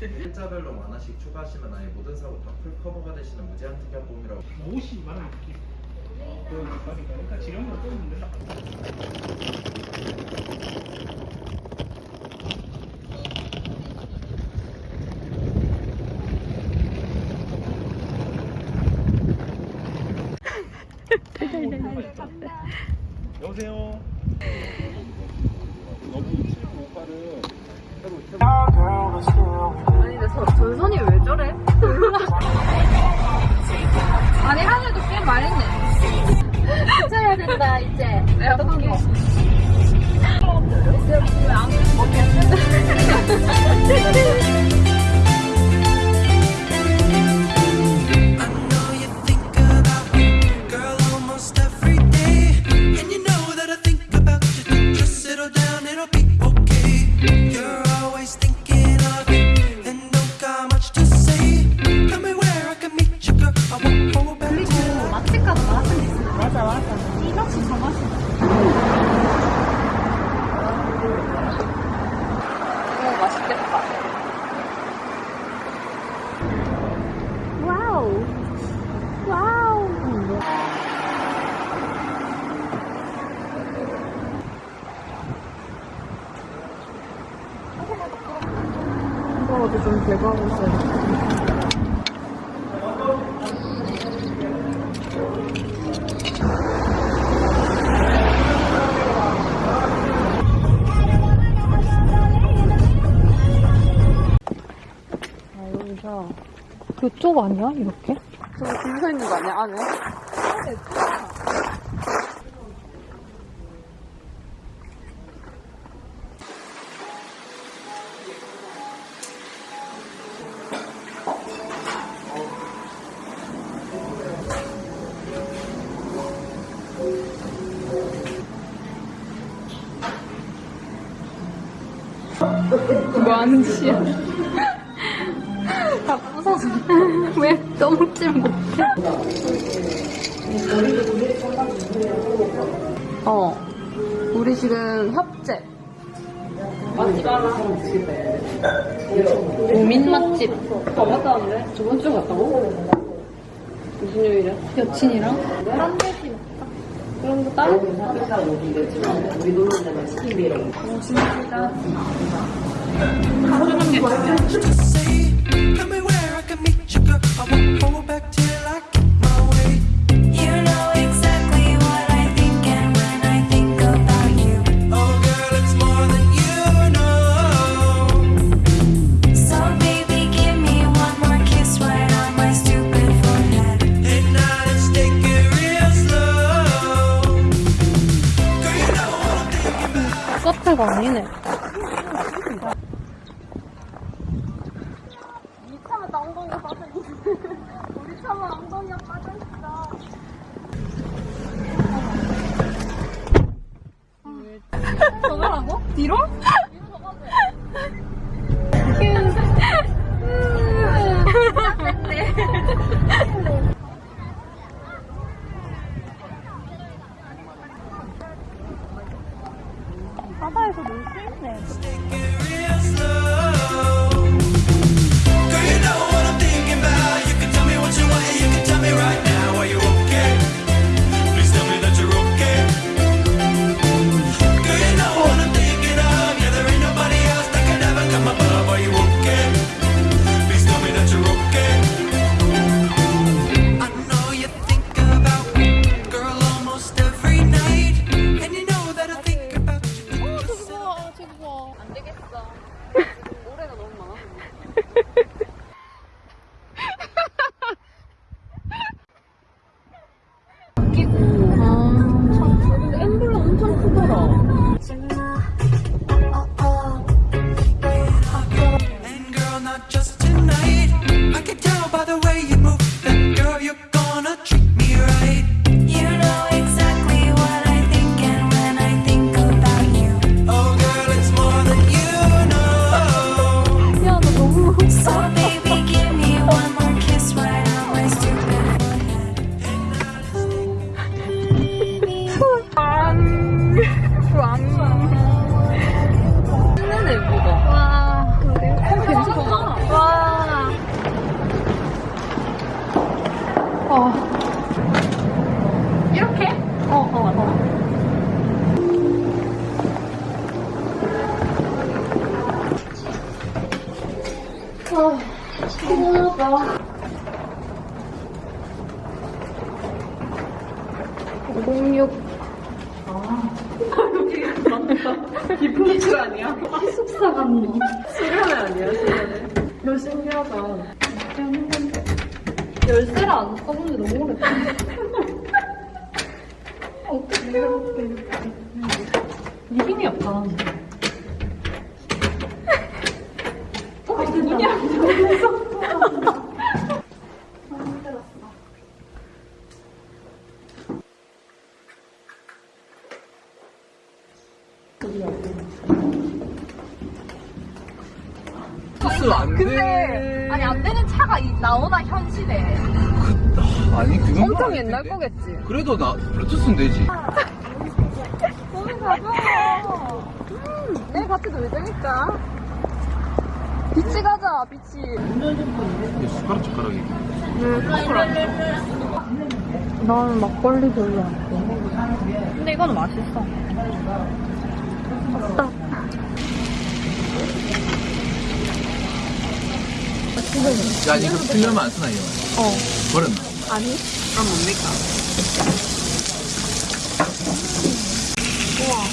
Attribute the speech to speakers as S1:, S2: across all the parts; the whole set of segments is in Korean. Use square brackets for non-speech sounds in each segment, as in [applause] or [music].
S1: 일자별로 만 원씩 추가하시면 아예 모든 사고 다 풀 커버가 되시는 무제한 특약 보험이라고
S2: 옷이 말하는 느낌. 그러니까 그러니까 지령으로 된다. 여보세요. 너무 7958은
S3: 아니 근데 저, 전선이 왜 저래? [laughs] 아니 하늘도 꽤 말했네. 찾아야 된다 이제. 내가 포기 왜안 이거라도 좀 대박이어 아, 여기서 그쪽 아니야? 이렇게? 저기 줄 서 있는 거 아니야, 안에? 뭐 하는 짓이야? [laughs] 다 부서져. [laughs] 왜 떠먹질 못해? 어. 우리 지금 협재. 맛집 알아? 고민 맛집. 어, 갔다는데? 저번 주에 갔다고? 무슨 요일이야? 여친이랑? 딴데 사. 우리 놀러 때만 치킨 비랑. 어, 진짜.
S4: Tell me
S3: 好嫩呢 바다에서 놀 수 있네.
S5: 갈게요. 506. 아. 디플리츠 아니야? 기숙사 갔니? 수련회 아니야, 수련회? 너 신기하다. 열쇠를 안 써본 지 너무 오래됐다. 해볼게. 네 힘이 없다. 어, 눈이 안 좋아서. 근데 아니 안 되는 차가 이- 나오나 현실에
S6: 아니 그건
S5: 엄청 옛날 거겠지.
S6: 그래도 나 블루투스는 되지
S5: 가벼워. 음, 내일 같이 놀자니까. 비치 가자, 비치.
S6: 이게 숟가락 젓가락이
S5: 난 막걸리 별로 안 좋아. 근데 이거는 맛있어. 맛있다.
S6: 야 이거 필름은 안 쓰나 이거
S5: 어.
S6: 버렸나?
S5: 아니? 그럼 뭡니까? 우와.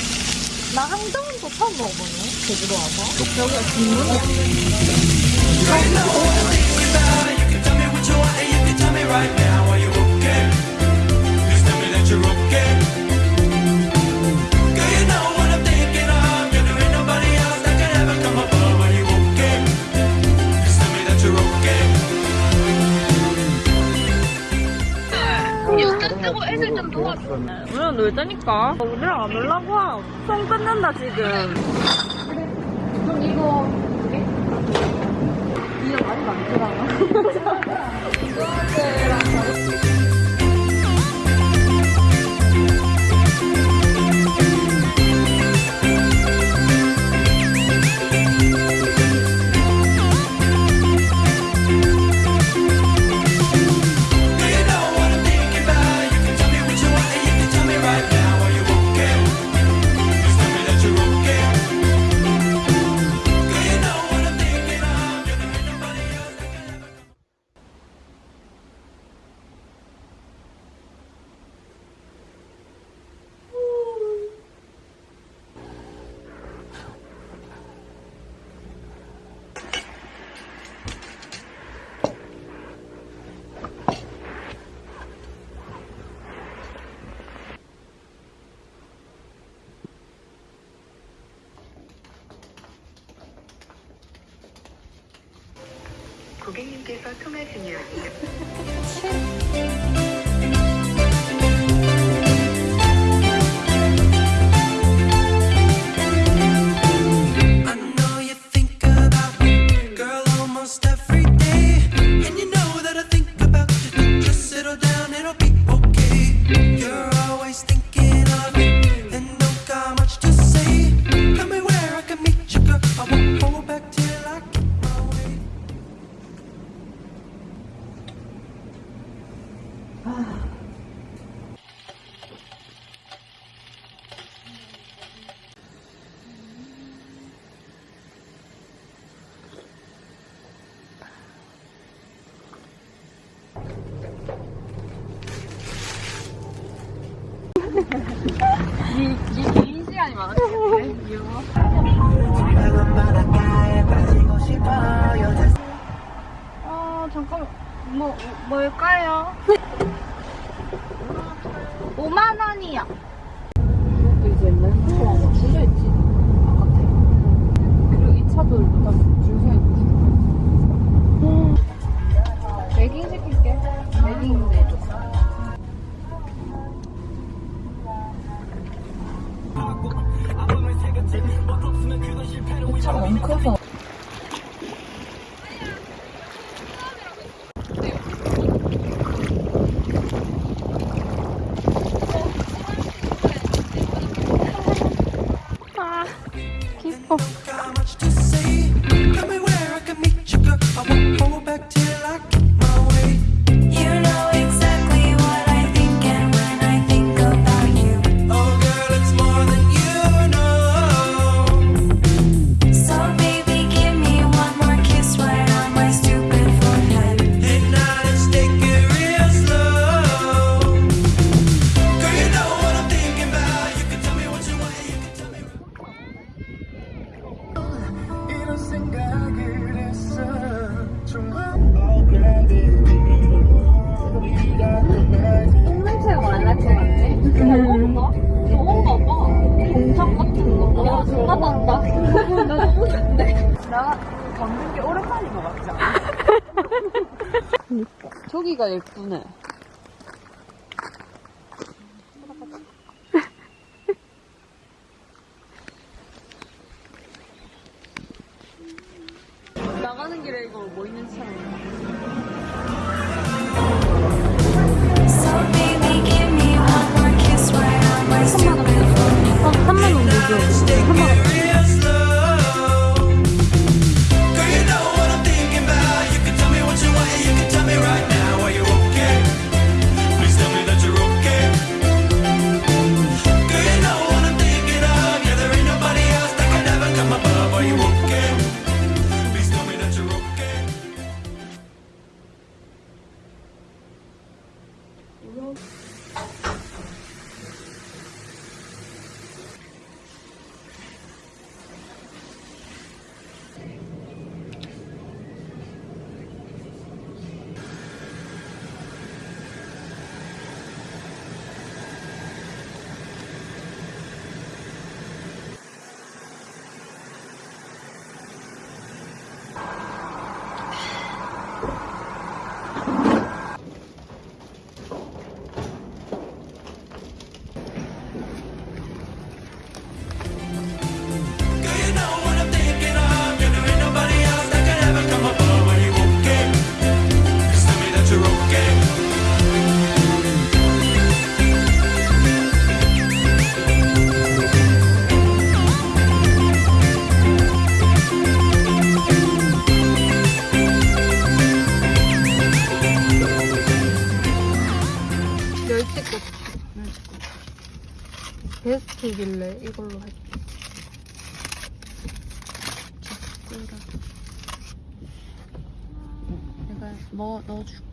S5: 나 항정도 처음 먹어보네. 제주도 와서. 여기가 진문이야. 우리랑 놀자니까. 우리랑 안 놀라고. 손 끊는다, 지금. 이거, 두 개? 이게 많이 많더라.
S3: 고 객님께서 통화 중이었습니다.
S5: 이 개인 시간이 많았겠네. 이거. 아, 잠깐만. 뭐, 뭘까요? 5만 원이요. 이것도 이제 옛날 차가 막 실려있지. 바깥에. 그리고 이 차도 일단 줄 서 있고. 매깅 시킬게. 매깅 나, 나 죽는데. 나 걷는 게 오랜만인 것 같지 않아? 저기가 예쁘네. 나가는 길에 이거 뭐 있는지 잘
S7: So baby, give me one more kiss right on my stupid forehead.
S5: 3만 원 주죠. 3만 원.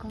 S5: 뭐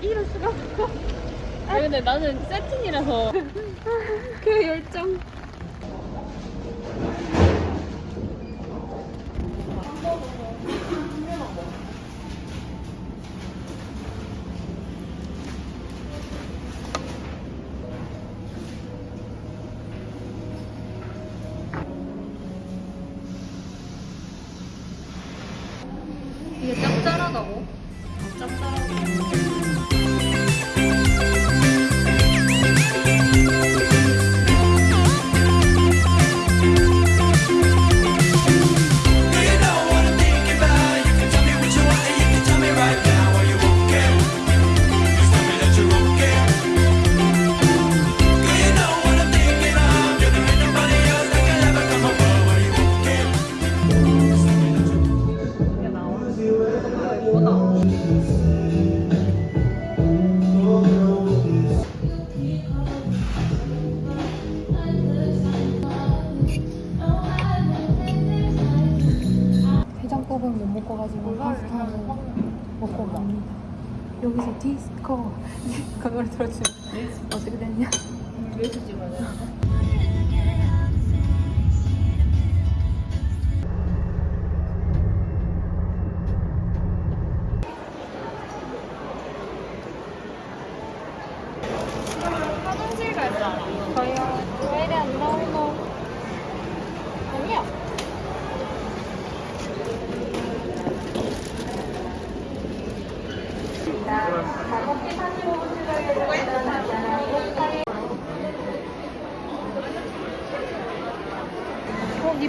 S5: 이럴 수가 없어. 아, 근데 나는 세팅이라서 그 열정.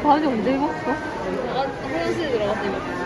S7: 바지 언제 입었어? 나 화장실에 들어갔을 때 입었어.